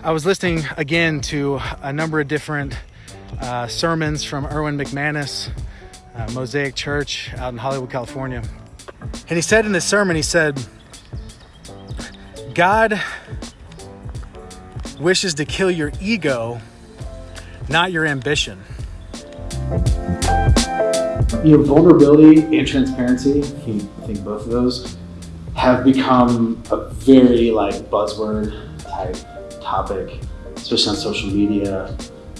I was listening again to a number of different uh, sermons from Erwin McManus, uh, Mosaic Church out in Hollywood, California. And he said in this sermon, he said, God wishes to kill your ego, not your ambition. You know, vulnerability and transparency, I think both of those have become a very like buzzword type topic, especially on social media,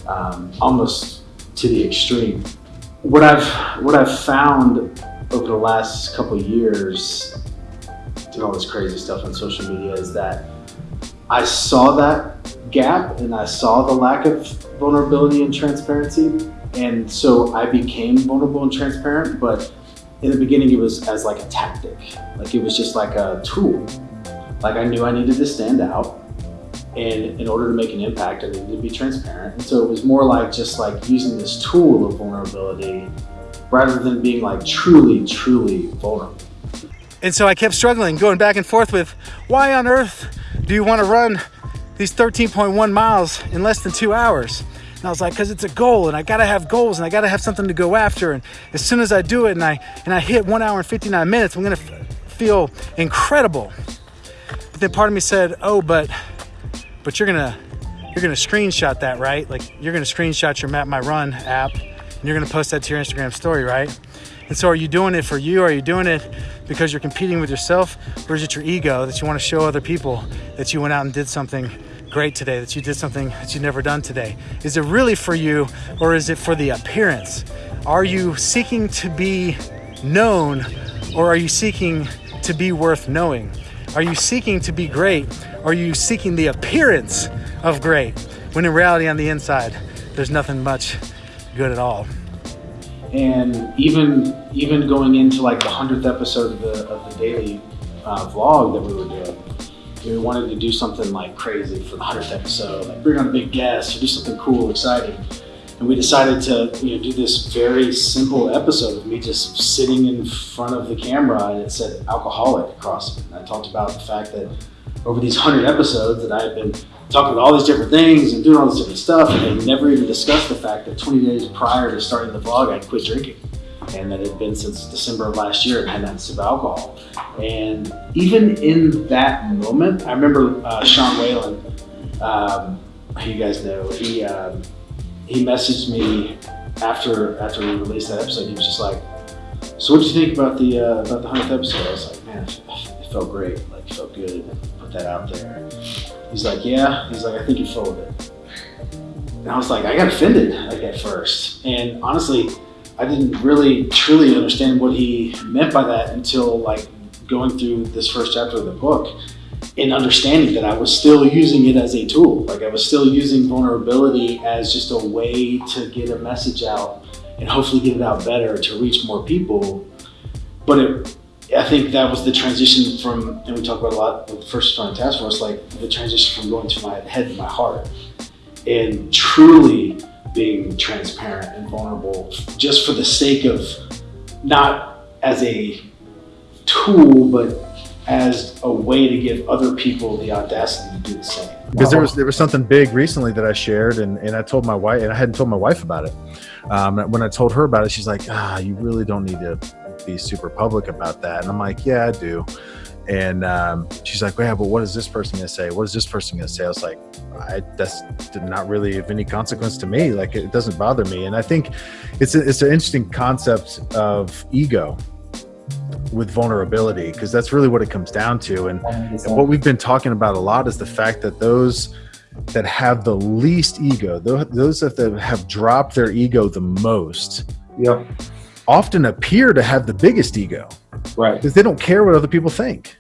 um, almost to the extreme. What I've what I've found over the last couple years, doing all this crazy stuff on social media, is that I saw that gap and I saw the lack of vulnerability and transparency, and so I became vulnerable and transparent. But in the beginning, it was as like a tactic, like it was just like a tool. Like I knew I needed to stand out and in order to make an impact, I needed to be transparent. And so it was more like just like using this tool of vulnerability rather than being like truly, truly vulnerable. And so I kept struggling, going back and forth with why on earth do you want to run these 13.1 miles in less than two hours? And I was like, because it's a goal, and I gotta have goals, and I gotta have something to go after. And as soon as I do it, and I and I hit one hour and 59 minutes, I'm gonna feel incredible. But then part of me said, oh, but but you're gonna you're gonna screenshot that, right? Like you're gonna screenshot your Map My Run app and you're gonna post that to your Instagram story, right? And so are you doing it for you? Are you doing it because you're competing with yourself? Or is it your ego that you want to show other people that you went out and did something great today, that you did something that you've never done today? Is it really for you or is it for the appearance? Are you seeking to be known or are you seeking to be worth knowing? Are you seeking to be great? Or are you seeking the appearance of great? When in reality, on the inside, there's nothing much good at all. And even even going into like the hundredth episode of the of the daily uh, vlog that we were doing, we wanted to do something like crazy for the hundredth episode, like bring on a big guest or do something cool, exciting and we decided to you know do this very simple episode of me just sitting in front of the camera and it said alcoholic across it. And I talked about the fact that over these hundred episodes that I had been talking about all these different things and doing all this different stuff and we never even discussed the fact that 20 days prior to starting the vlog I'd quit drinking and that it had been since December of last year and had a sip of alcohol. And even in that moment, I remember uh, Sean Whalen, um, you guys know, he um, he messaged me after after we released that episode. He was just like, "So what did you think about the uh, about the hundredth episode?" I was like, "Man, it felt great. Like, felt good. Put that out there." He's like, "Yeah." He's like, "I think you're it." And I was like, I got offended like at first, and honestly, I didn't really truly understand what he meant by that until like going through this first chapter of the book in understanding that I was still using it as a tool. Like I was still using vulnerability as just a way to get a message out and hopefully get it out better to reach more people. But it, I think that was the transition from, and we talk about a lot with the first responder task force, like the transition from going to my head to my heart and truly being transparent and vulnerable just for the sake of not as a tool, but as a way to give other people the audacity to do the same. Because there was there was something big recently that I shared, and, and I told my wife, and I hadn't told my wife about it. Um, when I told her about it, she's like, "Ah, you really don't need to be super public about that." And I'm like, "Yeah, I do." And um, she's like, "Yeah, but what is this person gonna say? What is this person gonna say?" I was like, I, "That's not really of any consequence to me. Like, it doesn't bother me." And I think it's a, it's an interesting concept of ego with vulnerability because that's really what it comes down to. And, and, what we've been talking about a lot is the fact that those that have the least ego those that have dropped their ego the most yep. often appear to have the biggest ego. Right. Because they don't care what other people think